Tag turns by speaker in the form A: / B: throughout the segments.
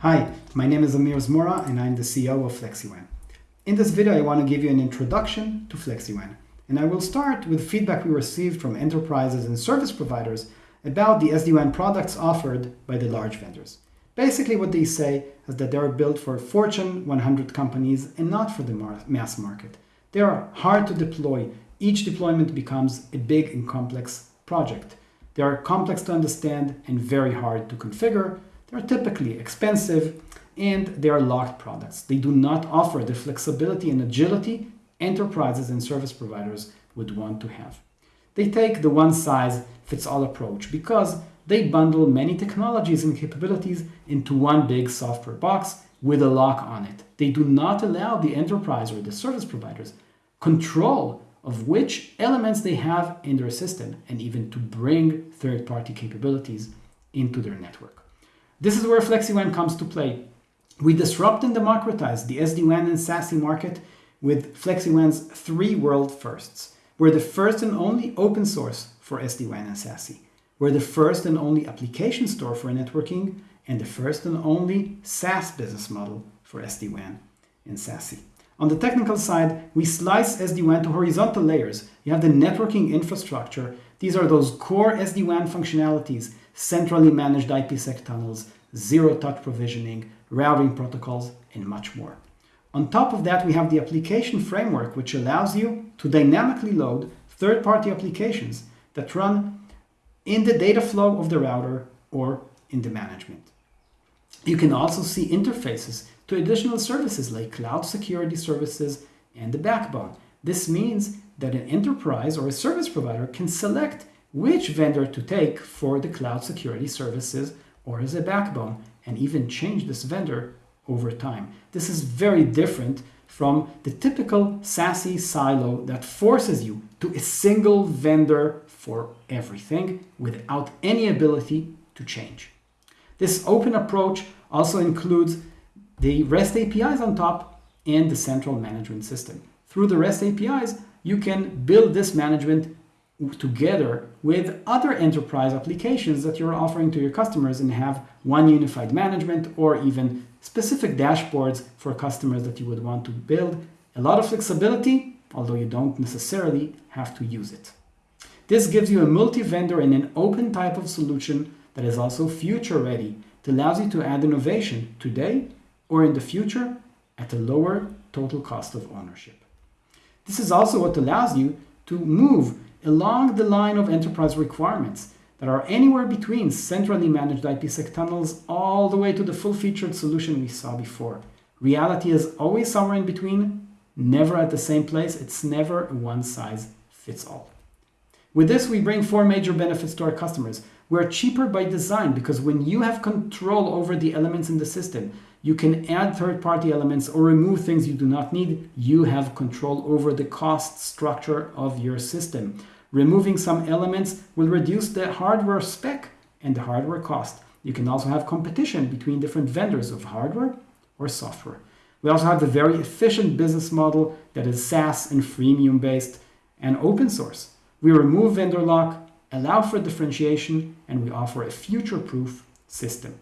A: Hi, my name is Amir Zmora and I'm the CEO of FlexiWAN. In this video, I want to give you an introduction to FlexiWAN. And I will start with feedback we received from enterprises and service providers about the SD-WAN products offered by the large vendors. Basically, what they say is that they are built for Fortune 100 companies and not for the mass market. They are hard to deploy. Each deployment becomes a big and complex project. They are complex to understand and very hard to configure. They're typically expensive and they are locked products. They do not offer the flexibility and agility enterprises and service providers would want to have. They take the one-size-fits-all approach because they bundle many technologies and capabilities into one big software box with a lock on it. They do not allow the enterprise or the service providers control of which elements they have in their system and even to bring third-party capabilities into their network. This is where FlexiWAN comes to play. We disrupt and democratize the SD-WAN and SASE market with FlexiWAN's three world firsts. We're the first and only open source for SD-WAN and SASE. We're the first and only application store for networking and the first and only SaaS business model for SD-WAN and SASE. On the technical side, we slice SD-WAN to horizontal layers. You have the networking infrastructure. These are those core SD-WAN functionalities, centrally managed IPsec tunnels, zero-touch provisioning, routing protocols, and much more. On top of that, we have the application framework, which allows you to dynamically load third-party applications that run in the data flow of the router or in the management. You can also see interfaces to additional services like cloud security services and the backbone. This means that an enterprise or a service provider can select which vendor to take for the cloud security services or as a backbone and even change this vendor over time. This is very different from the typical SASE silo that forces you to a single vendor for everything without any ability to change. This open approach also includes the REST APIs on top and the central management system. Through the REST APIs, you can build this management together with other enterprise applications that you're offering to your customers and have one unified management or even specific dashboards for customers that you would want to build. A lot of flexibility, although you don't necessarily have to use it. This gives you a multi-vendor and an open type of solution that is also future ready. that allows you to add innovation today or in the future at a lower total cost of ownership. This is also what allows you to move along the line of enterprise requirements that are anywhere between centrally managed IPsec tunnels all the way to the full-featured solution we saw before. Reality is always somewhere in between, never at the same place. It's never a one-size-fits-all. With this, we bring four major benefits to our customers. We're cheaper by design because when you have control over the elements in the system, you can add third-party elements or remove things you do not need. You have control over the cost structure of your system. Removing some elements will reduce the hardware spec and the hardware cost. You can also have competition between different vendors of hardware or software. We also have a very efficient business model that is SaaS and freemium based and open source. We remove vendor lock, allow for differentiation, and we offer a future-proof system.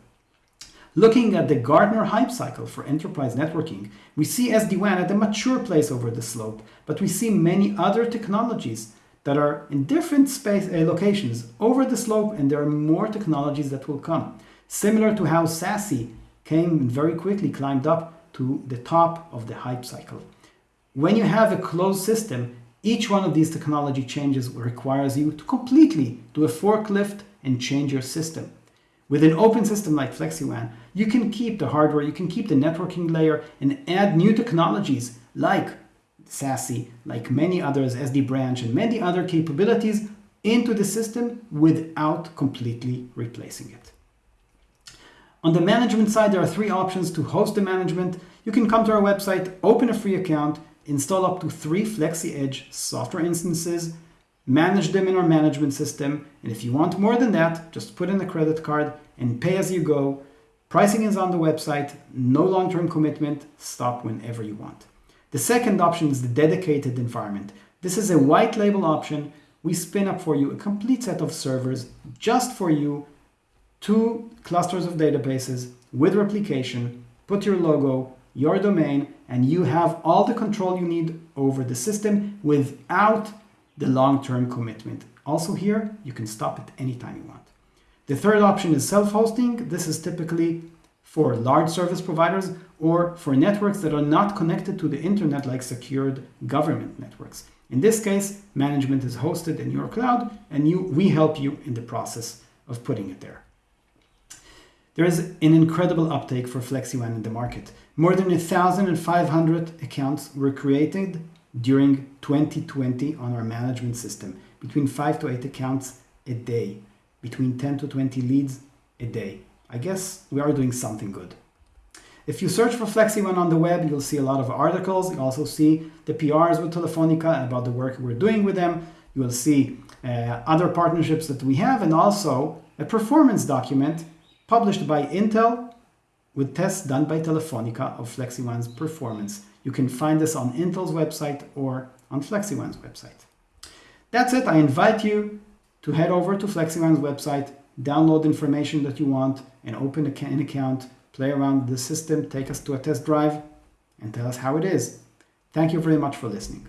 A: Looking at the Gartner hype cycle for enterprise networking, we see SD-WAN at a mature place over the slope, but we see many other technologies that are in different space uh, locations over the slope, and there are more technologies that will come. Similar to how SASE came and very quickly climbed up to the top of the hype cycle. When you have a closed system, each one of these technology changes requires you to completely do a forklift and change your system. With an open system like FlexiWAN, you can keep the hardware, you can keep the networking layer and add new technologies like SASE, like many others, SD branch and many other capabilities into the system without completely replacing it. On the management side, there are three options to host the management. You can come to our website, open a free account, install up to three FlexiEdge software instances, manage them in our management system, and if you want more than that, just put in a credit card and pay as you go. Pricing is on the website, no long-term commitment, stop whenever you want. The second option is the dedicated environment. This is a white label option. We spin up for you a complete set of servers just for you two clusters of databases with replication, put your logo, your domain, and you have all the control you need over the system without the long-term commitment. Also here, you can stop it any time you want. The third option is self-hosting. This is typically for large service providers or for networks that are not connected to the internet like secured government networks. In this case, management is hosted in your cloud and you, we help you in the process of putting it there. There is an incredible uptake for FlexiWAN in the market. More than 1,500 accounts were created during 2020 on our management system, between 5 to 8 accounts a day, between 10 to 20 leads a day. I guess we are doing something good. If you search for FlexiWAN on the web, you'll see a lot of articles. You also see the PRs with Telefonica about the work we're doing with them. You will see uh, other partnerships that we have and also a performance document published by Intel with tests done by Telefonica of FlexiWAN's performance. You can find this on Intel's website or on FlexiWAN's website. That's it. I invite you to head over to FlexiWAN's website, download the information that you want, and open an account play around with the system, take us to a test drive, and tell us how it is. Thank you very much for listening.